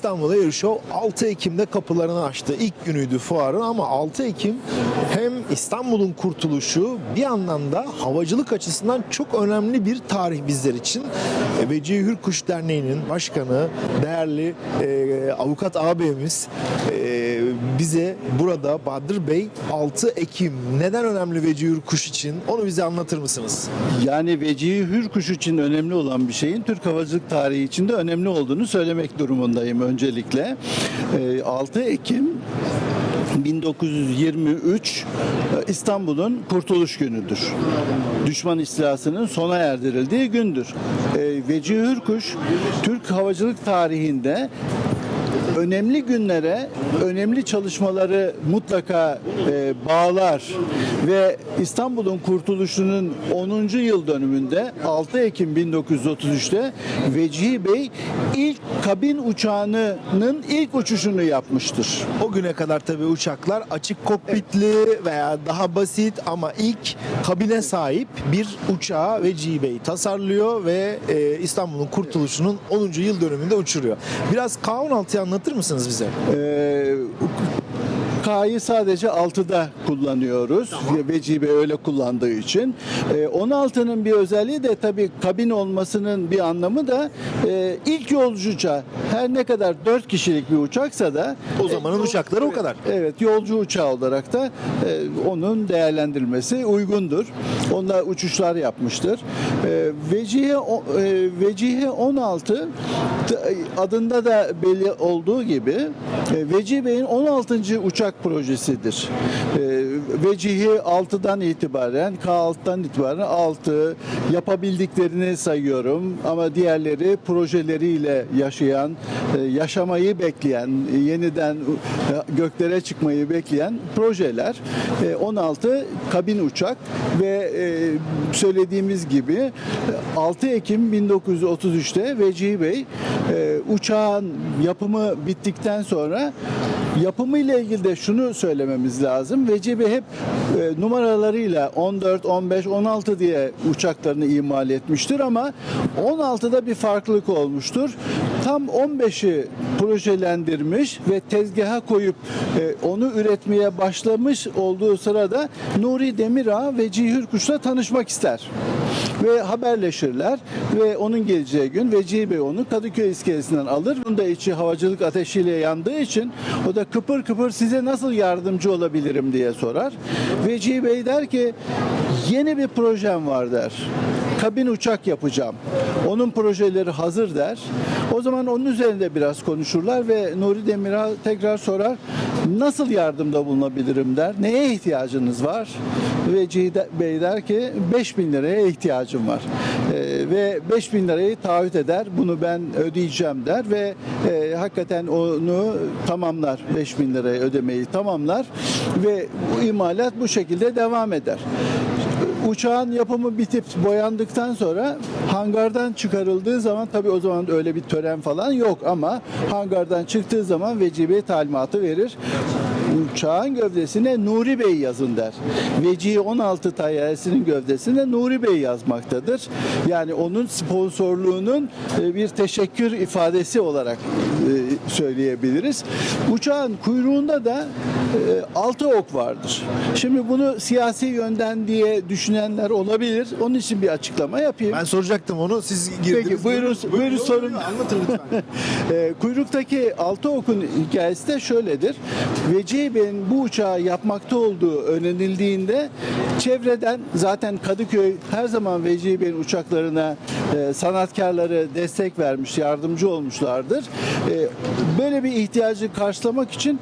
İstanbul Air Show 6 Ekim'de kapılarını açtı. İlk günüydü fuarın ama 6 Ekim hem İstanbul'un kurtuluşu bir yandan da havacılık açısından çok önemli bir tarih bizler için. E, Vecihi Hürkuş Derneği'nin başkanı, değerli e, avukat ağabeyimiz e, bize burada Bahadır Bey 6 Ekim neden önemli Vecihi Hürkuş için onu bize anlatır mısınız? Yani Vecihi Hürkuş için önemli olan bir şeyin Türk havacılık tarihi içinde önemli olduğunu söylemek durumundayım öncelikle. Ee, 6 Ekim 1923 e, İstanbul'un kurtuluş günüdür. Düşman istilasının sona erdirildiği gündür. Ee, Vecihi Hürkuş Türk havacılık tarihinde önemli günlere önemli çalışmaları mutlaka e, bağlar ve İstanbul'un kurtuluşunun 10. yıl dönümünde 6 Ekim 1933'te Vecihi Bey ilk kabin uçağının ilk uçuşunu yapmıştır. O güne kadar tabii uçaklar açık kokpitli veya daha basit ama ilk kabine sahip bir uçağı Vecihi Bey tasarlıyor ve e, İstanbul'un kurtuluşunun 10. yıl dönümünde uçuruyor. Biraz K-16'yı anlatır mısınız bize? Ee, K'yı sadece 6'da kullanıyoruz. Vecihi Bey öyle kullandığı için. Ee, 16'nın bir özelliği de tabii kabin olmasının bir anlamı da e, ilk yolcu uçağı. Her ne kadar 4 kişilik bir uçaksa da O zamanın uçakları o kadar. Evet, yolcu uçağı olarak da e, onun değerlendirilmesi uygundur. Onunla uçuşlar yapmıştır. E, Vecihi, o- e, Vecihi 16 t- adında da belli olduğu gibi e, Vecihi Bey'in 16. uçak projesidir. E, Vecihi 6'dan itibaren, K6'dan itibaren 6 yapabildiklerini sayıyorum ama diğerleri projeleriyle yaşayan, e, yaşamayı bekleyen, yeniden e, göklere çıkmayı bekleyen projeler. E, 16 kabin uçak ve e, söylediğimiz gibi e, 6 Ekim 1933'te Vecihi Bey e, uçağın yapımı bittikten sonra yapımı ile ilgili de şunu söylememiz lazım. Bey hep e, numaralarıyla 14, 15, 16 diye uçaklarını imal etmiştir ama 16'da bir farklılık olmuştur. Tam 15'i projelendirmiş ve tezgaha koyup e, onu üretmeye başlamış olduğu sırada Nuri Demirağ ve Cihi Hürkuş'la tanışmak ister. Ve haberleşirler ve onun geleceği gün Vecihi Bey onu Kadıköy iskelesinden alır. Bunun da içi havacılık ateşiyle yandığı için o da kıpır kıpır size nasıl yardımcı olabilirim diye sorar. Vecihi Bey der ki yeni bir projem var der. Kabin uçak yapacağım. Onun projeleri hazır der. O zaman onun üzerinde biraz konuşurlar ve Nuri Demir'a tekrar sorar. Nasıl yardımda bulunabilirim der. Neye ihtiyacınız var? Ve Cihde Bey der ki 5000 liraya ihtiyacım var. Ee, ve 5000 lirayı taahhüt eder. Bunu ben ödeyeceğim der ve e, hakikaten onu tamamlar. 5000 lirayı ödemeyi tamamlar ve imalat bu şekilde devam eder. Uçağın yapımı bitip boyandıktan sonra hangardan çıkarıldığı zaman tabii o zaman öyle bir tören falan yok ama hangardan çıktığı zaman vecibe talimatı verir. Uçağın gövdesine Nuri Bey yazın der. Vecihi 16 tayyarесinin gövdesine Nuri Bey yazmaktadır. Yani onun sponsorluğunun e, bir teşekkür ifadesi olarak e, söyleyebiliriz. Uçağın kuyruğunda da altı ok vardır. Şimdi bunu siyasi yönden diye düşünenler olabilir. Onun için bir açıklama yapayım. Ben soracaktım onu siz girdiniz. Peki, buyurun- buyurun sorun. Anlatın lütfen. E, kuyruktaki altı okun hikayesi de şöyledir. Vecihi Bey'in bu uçağı yapmakta olduğu öğrenildiğinde çevreden zaten Kadıköy her zaman Vecihi Bey'in uçaklarına e, sanatkarları destek vermiş, yardımcı olmuşlardır. E, böyle bir ihtiyacı karşılamak için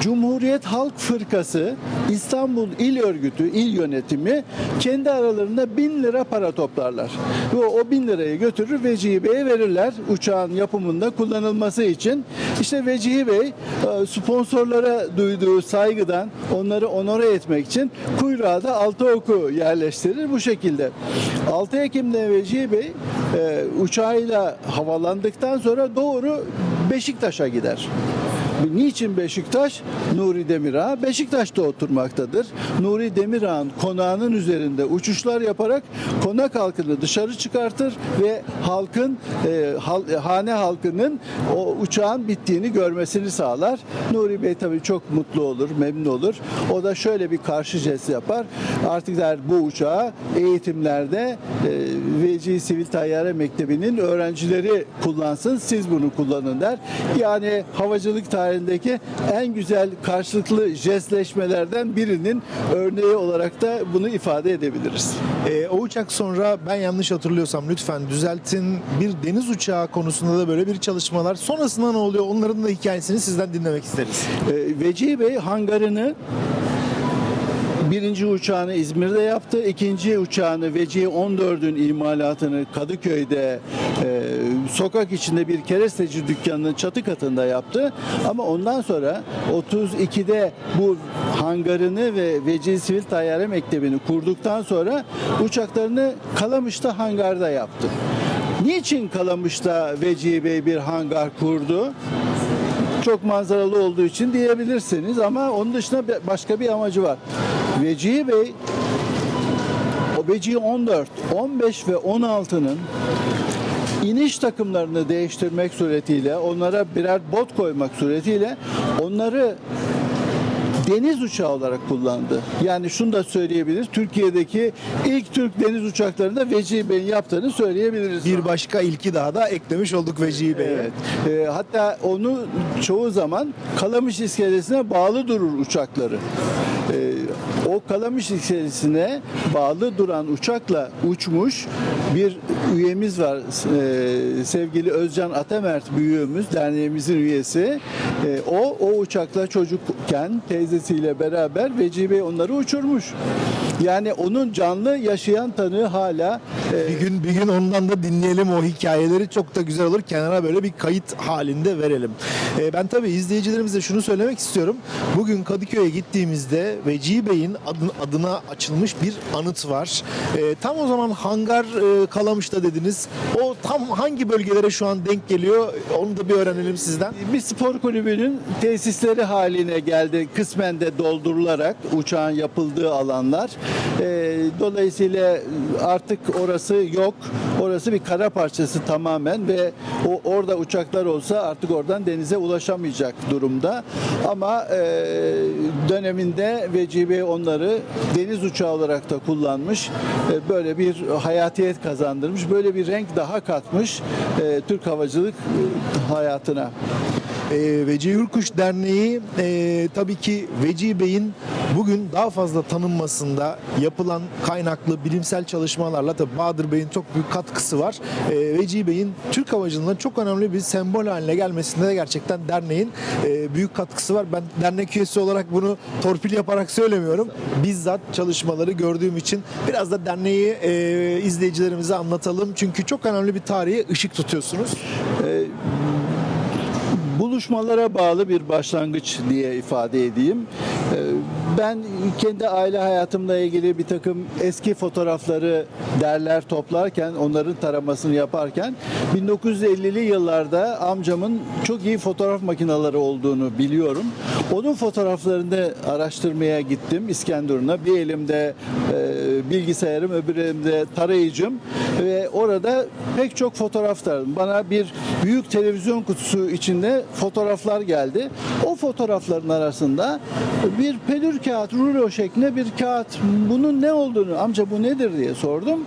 Cumhuriyet Halk Fırkası İstanbul İl Örgütü, il yönetimi kendi aralarında bin lira para toplarlar. Ve o bin lirayı götürür Vecihi verirler uçağın yapımında kullanılması için. İşte Vecihi Bey e, sponsorlara duyduğu saygıdan onları onore etmek için kuyruğa da altı oku yerleştirir bu şekilde. 6 Ekim'de Vecihi Bey e, uçağıyla havalandıktan sonra doğru Beşiktaş'a gider. Niçin Beşiktaş? Nuri Demirağ Beşiktaş'ta oturmaktadır. Nuri Demirağ'ın konağının üzerinde uçuşlar yaparak konak halkını dışarı çıkartır ve halkın e, hal- hane halkının o uçağın bittiğini görmesini sağlar. Nuri Bey tabii çok mutlu olur, memnun olur. O da şöyle bir karşı jest yapar. Artık der bu uçağı eğitimlerde e, Veci Sivil Tayyare Mektebi'nin öğrencileri kullansın, siz bunu kullanın der. Yani havacılık tarihindeki en güzel karşılıklı jestleşmelerden birinin örneği olarak da bunu ifade edebiliriz. Ee, o uçak sonra ben yanlış hatırlıyorsam lütfen düzeltin. Bir deniz uçağı konusunda da böyle bir çalışmalar. Sonrasında ne oluyor? Onların da hikayesini sizden dinlemek isteriz. E, Veci Bey hangarını birinci uçağını İzmir'de yaptı. ikinci uçağını Veci 14'ün imalatını Kadıköy'de e, sokak içinde bir keresteci dükkanının çatı katında yaptı. Ama ondan sonra 32'de bu hangarını ve Veci Sivil Tayyare Mektebi'ni kurduktan sonra uçaklarını Kalamış'ta hangarda yaptı. Niçin Kalamış'ta Veci Bey bir hangar kurdu? çok manzaralı olduğu için diyebilirsiniz ama onun dışında başka bir amacı var. Vecihi Bey o Vecihi 14, 15 ve 16'nın iniş takımlarını değiştirmek suretiyle onlara birer bot koymak suretiyle onları deniz uçağı olarak kullandı. Yani şunu da söyleyebiliriz. Türkiye'deki ilk Türk deniz uçaklarında Vecihi Bey'in yaptığını söyleyebiliriz. Bir başka ilki daha da eklemiş olduk Vecihi Bey'e. Evet. Ee, hatta onu çoğu zaman Kalamış iskelesine bağlı durur uçakları. Ee, o Kalamış iskelesine bağlı duran uçakla uçmuş bir üyemiz var. Ee, sevgili Özcan Atemert büyüğümüz, derneğimizin üyesi. Ee, o o uçakla çocukken teyzesiyle beraber Vecihi Bey onları uçurmuş. Yani onun canlı yaşayan tanığı hala e, Bir gün bir gün ondan da dinleyelim o hikayeleri çok da güzel olur. Kenara böyle bir kayıt halinde verelim. Ee, ben tabii izleyicilerimize şunu söylemek istiyorum. Bugün Kadıköy'e gittiğimizde Vecihi Bey'in adına açılmış bir anıt var. Ee, tam o zaman hangar e, Kalamış'ta dediniz. O tam hangi bölgelere şu an denk geliyor? Onu da bir öğrenelim sizden. bir spor kulübünün tesisleri haline geldi kısmen de doldurularak uçağın yapıldığı alanlar. Ee, dolayısıyla artık orası yok. Orası bir kara parçası tamamen ve o orada uçaklar olsa artık oradan denize ulaşamayacak durumda. Ama e, döneminde VCB onları deniz uçağı olarak da kullanmış. E, böyle bir hayatiyet kazandırmış. Böyle bir renk daha katmış e, Türk havacılık hayatına. E, Vecihi Hürkuş Derneği e, tabii ki Vecihi Bey'in bugün daha fazla tanınmasında yapılan kaynaklı bilimsel çalışmalarla tabii Bahadır Bey'in çok büyük katkısı var. E, Vecihi Bey'in Türk havacılığında çok önemli bir sembol haline gelmesinde de gerçekten derneğin e, büyük katkısı var. Ben dernek üyesi olarak bunu torpil yaparak söylemiyorum. Bizzat çalışmaları gördüğüm için biraz da derneği e, izleyicilerimize anlatalım. Çünkü çok önemli bir tarihe ışık tutuyorsunuz. Buluşmalara bağlı bir başlangıç diye ifade edeyim. Ee, Ben kendi aile hayatımla ilgili bir takım eski fotoğrafları derler toplarken, onların taramasını yaparken 1950'li yıllarda amcamın çok iyi fotoğraf makineleri olduğunu biliyorum. Onun fotoğraflarını araştırmaya gittim İskenderun'a. Bir elimde e, bilgisayarım, öbür elimde tarayıcım ve orada pek çok fotoğraf taradım. Bana bir büyük televizyon kutusu içinde fotoğraflar geldi. O fotoğrafların arasında bir pelür kağıt, rulo şeklinde bir kağıt. Bunun ne olduğunu, amca bu nedir diye sordum.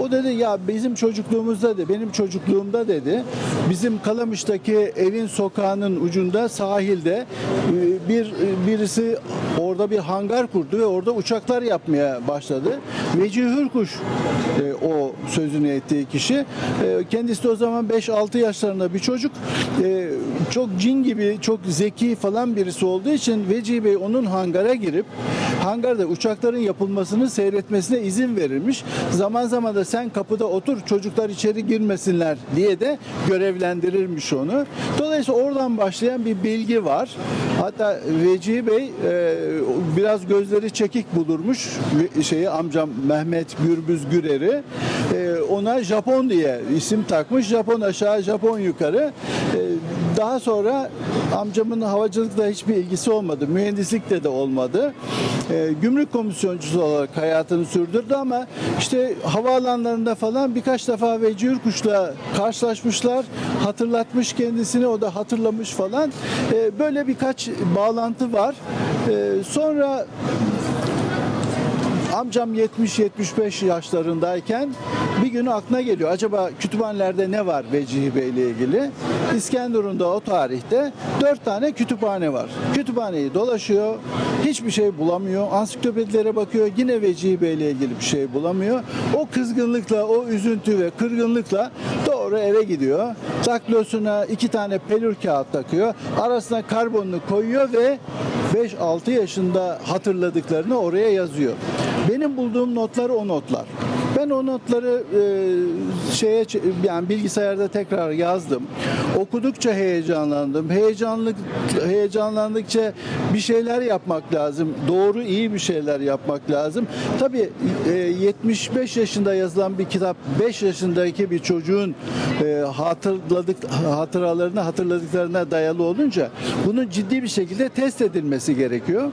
O dedi ya bizim çocukluğumuzda dedi, benim çocukluğumda dedi, bizim Kalamış'taki evin sokağının ucunda sahilde e, bir birisi orada bir hangar kurdu ve orada uçaklar yapmaya başladı. Vecihi Hürkuş e, o sözünü ettiği kişi. E, kendisi de o zaman 5-6 yaşlarında bir çocuk. E, çok cin gibi, çok zeki falan birisi olduğu için Vecihi Bey onun hangara girip hangarda uçakların yapılmasını seyretmesine izin verilmiş. Zaman zaman da sen kapıda otur çocuklar içeri girmesinler diye de görevlendirirmiş onu. Dolayısıyla oradan başlayan bir bilgi var. Hatta Vecihi Bey e, biraz gözleri çekik bulurmuş şeyi amcam Mehmet Gürbüz Gürer'i. E, ona Japon diye isim takmış. Japon aşağı, Japon yukarı. E, Daha sonra amcamın havacılıkla hiçbir ilgisi olmadı. Mühendislikle de olmadı. Ee, gümrük komisyoncusu olarak hayatını sürdürdü ama işte havaalanlarında falan birkaç defa Veci Yurkuş'la karşılaşmışlar. Hatırlatmış kendisini, o da hatırlamış falan. Ee, böyle birkaç bağlantı var. Ee, sonra Amcam 70-75 yaşlarındayken bir gün aklına geliyor. Acaba kütüphanelerde ne var Vecihi Bey ile ilgili? İskenderun'da o tarihte 4 tane kütüphane var. Kütüphaneyi dolaşıyor. Hiçbir şey bulamıyor. Ansiklopedilere bakıyor. Yine Vecihi Bey ile ilgili bir şey bulamıyor. O kızgınlıkla, o üzüntü ve kırgınlıkla doğru eve gidiyor. Taklosuna iki tane pelür kağıt takıyor. Arasına karbonunu koyuyor ve 5-6 yaşında hatırladıklarını oraya yazıyor. Benim bulduğum notlar o notlar. Ben o notları e, şeye yani bilgisayarda tekrar yazdım. Okudukça heyecanlandım. Heyecanlık heyecanlandıkça bir şeyler yapmak lazım. Doğru iyi bir şeyler yapmak lazım. Tabii e, 75 yaşında yazılan bir kitap 5 yaşındaki bir çocuğun e, hatırladık hatıralarını hatırladıklarına dayalı olunca bunun ciddi bir şekilde test edilmesi gerekiyor.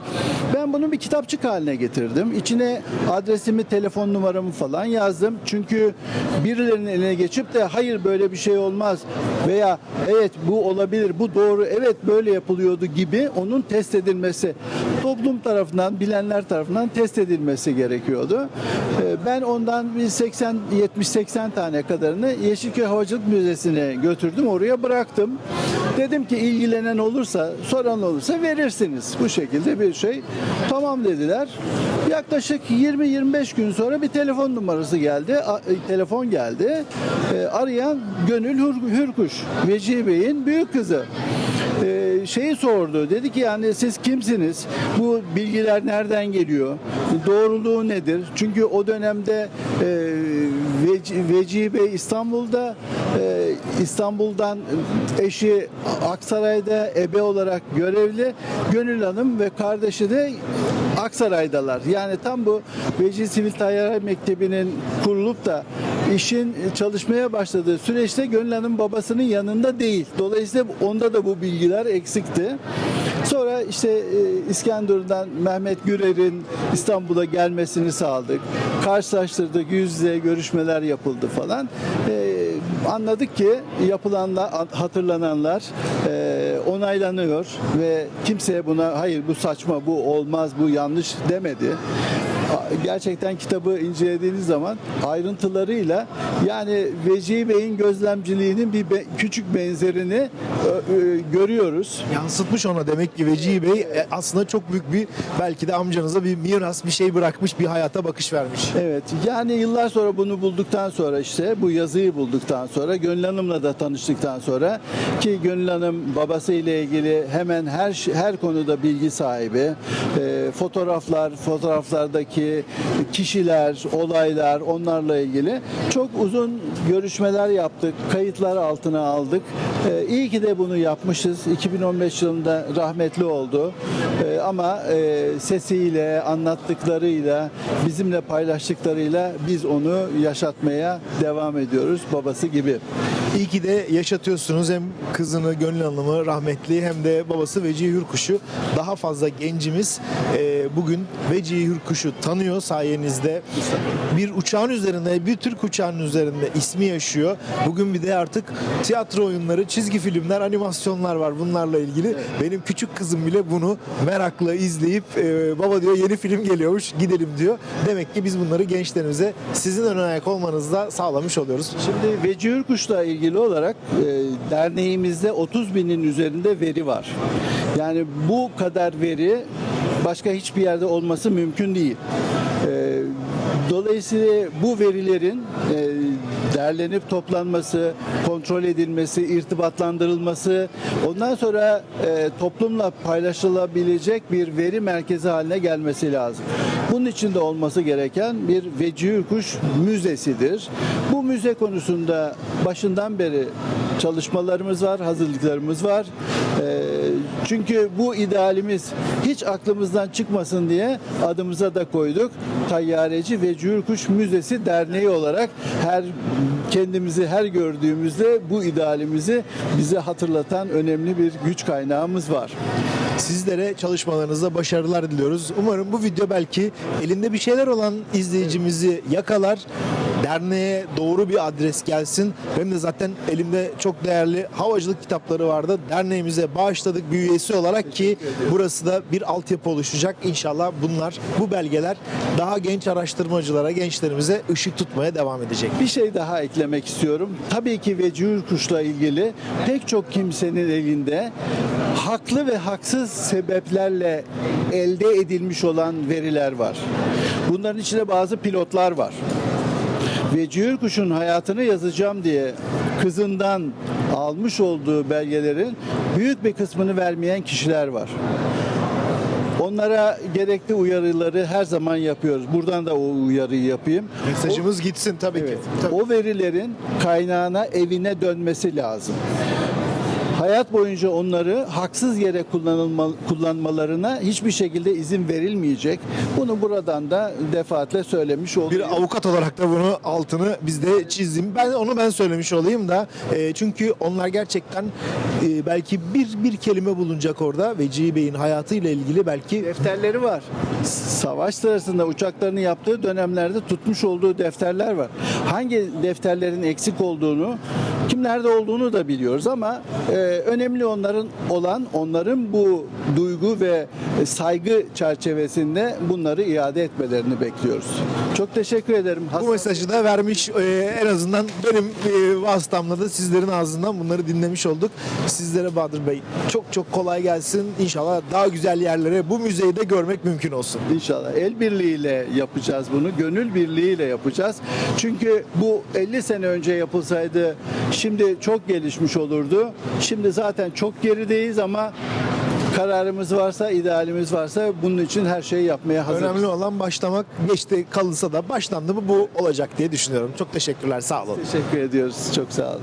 Ben bunu bir kitapçık haline getirdim. İçine adresimi, telefon numaramı falan yazdım. Çünkü birilerinin eline geçip de hayır böyle bir şey olmaz veya evet bu olabilir, bu doğru, evet böyle yapılıyordu gibi onun test edilmesi toplum tarafından, bilenler tarafından test edilmesi gerekiyordu. Ee, Ben ondan bir 80 70-80 tane kadarını Yeşilköy Havacılık Müzesi'ne götürdüm. Oraya bıraktım. Dedim ki ilgilenen olursa, soran olursa verirsiniz. Bu şekilde bir şey. Tamam dediler. Yaklaşık 20-25 gün sonra bir telefon numarası geldi. A- e, telefon geldi. E, arayan Gönül Hür- Hürkuş. Vecihi Bey'in büyük kızı. E, şeyi sordu. Dedi ki yani siz kimsiniz? Bu bilgiler nereden geliyor? Doğruluğu nedir? Çünkü o dönemde e, Veci, Bey İstanbul'da e, İstanbul'dan eşi Aksaray'da ebe olarak görevli. Gönül Hanım ve kardeşi de Aksaray'dalar. Yani tam bu Vecihi Sivil Tayyare Mektebi'nin kurulup da işin çalışmaya başladığı süreçte Gönül Hanım babasının yanında değil. Dolayısıyla onda da bu bilgiler eksikti. Sonra işte e, İskenderun'dan Mehmet Gürer'in İstanbul'a gelmesini sağladık. Karşılaştırdık, yüz yüze görüşmeler yapıldı falan. E, anladık ki yapılanlar, hatırlananlar e, onaylanıyor ve kimseye buna hayır bu saçma, bu olmaz, bu yanlış demedi. Gerçekten kitabı incelediğiniz zaman ayrıntılarıyla yani Vecihi Bey'in gözlemciliğinin bir be- küçük benzerini e, e, görüyoruz. Yansıtmış ona demek ki Vecihi Bey e, aslında çok büyük bir belki de amcanıza bir miras bir şey bırakmış bir hayata bakış vermiş. Evet yani yıllar sonra bunu bulduktan sonra işte bu yazıyı bulduktan sonra Gönül Hanım'la da tanıştıktan sonra ki Gönül Hanım babası ile ilgili hemen her her konuda bilgi sahibi. Ee, fotoğraflar, fotoğraflardaki kişiler, olaylar onlarla ilgili çok uzun görüşmeler yaptık. Kayıtlar altına aldık. Ee, iyi ki de bunu yapmışız. 2015 yılında rahmetli oldu. Ee, ama e, sesiyle, anlattıklarıyla, bizimle paylaştıklarıyla biz onu yaşatmaya devam ediyoruz babası gibi. İyi ki de yaşatıyorsunuz hem kızını Gönül Hanım'ı rahmetli hem de babası Vecihi Hürkuş'u. Daha fazla gencimiz e, bugün Vecihi Hürkuş'u tanıyor sayenizde. Bir uçağın üzerinde, bir Türk uçağının üzerinde ismi yaşıyor. Bugün bir de artık tiyatro oyunları, çizgi filmler, animasyonlar var bunlarla ilgili. Benim küçük kızım bile bunu merakla izleyip e, baba diyor yeni film geliyormuş gidelim diyor. Demek ki biz bunları gençlerimize sizin ön ayak olmanızda sağlamış oluyoruz. Şimdi Veci Ürkuş'la ilgili olarak e, derneğimizde 30 binin üzerinde veri var. Yani bu kadar veri başka hiçbir yerde olması mümkün değil. E, dolayısıyla bu verilerin e, derlenip toplanması, kontrol edilmesi, irtibatlandırılması, ondan sonra e, toplumla paylaşılabilecek bir veri merkezi haline gelmesi lazım. Bunun için de olması gereken bir Veci Ürkuş Müzesidir. Bu müze konusunda başından beri çalışmalarımız var, hazırlıklarımız var. Ee, Çünkü bu idealimiz hiç aklımızdan çıkmasın diye adımıza da koyduk. Tayyareci ve Cüyürkuş Müzesi Derneği olarak her kendimizi her gördüğümüzde bu idealimizi bize hatırlatan önemli bir güç kaynağımız var. Sizlere çalışmalarınızda başarılar diliyoruz. Umarım bu video belki elinde bir şeyler olan izleyicimizi yakalar. Derneğe doğru bir adres gelsin. Benim de zaten elimde çok değerli havacılık kitapları vardı. Derneğimize bağışladık bir üyesi olarak ki burası da bir altyapı oluşacak. İnşallah bunlar, bu belgeler daha genç araştırmacılara, gençlerimize ışık tutmaya devam edecek. Bir şey daha eklemek istiyorum. Tabii ki vecihül kuşla ilgili pek çok kimsenin elinde haklı ve haksız sebeplerle elde edilmiş olan veriler var. Bunların içinde bazı pilotlar var. Vecihül kuşun hayatını yazacağım diye kızından almış olduğu belgelerin büyük bir kısmını vermeyen kişiler var. Onlara gerekli uyarıları her zaman yapıyoruz. Buradan da o uyarıyı yapayım. Mesajımız gitsin tabii Evet. ki. Tabii. O verilerin kaynağına, evine dönmesi lazım. Hayat boyunca onları haksız yere kullanılma, kullanmalarına hiçbir şekilde izin verilmeyecek. Bunu buradan da defaatle söylemiş Bir oluyor. avukat olarak da bunu altını biz de çizdim. Ben onu ben söylemiş olayım da e, çünkü onlar gerçekten e, belki bir bir kelime bulunacak orada Vecihi Bey'in hayatıyla ilgili belki defterleri var. Savaş sırasında uçaklarını yaptığı dönemlerde tutmuş olduğu defterler var. Hangi defterlerin eksik olduğunu, kimlerde olduğunu da biliyoruz ama e, önemli onların olan onların bu duygu ve saygı çerçevesinde bunları iade etmelerini bekliyoruz. Çok teşekkür ederim. bu Hasan- mesajı da vermiş e, en azından benim e, vasıtamla da sizlerin ağzından bunları dinlemiş olduk. Sizlere Bahadır Bey çok çok kolay gelsin. İnşallah daha güzel yerlere bu müzeyi de görmek mümkün olsun. İnşallah el birliğiyle yapacağız bunu. Gönül birliğiyle yapacağız. Çünkü bu 50 sene önce yapılsaydı şimdi çok gelişmiş olurdu. Şimdi zaten çok gerideyiz ama kararımız varsa, idealimiz varsa bunun için her şeyi yapmaya hazırız. Önemli olan başlamak. Geçti kalırsa da başlandı mı bu olacak diye düşünüyorum. Çok teşekkürler. Sağ olun. Teşekkür ediyoruz. Çok sağ olun.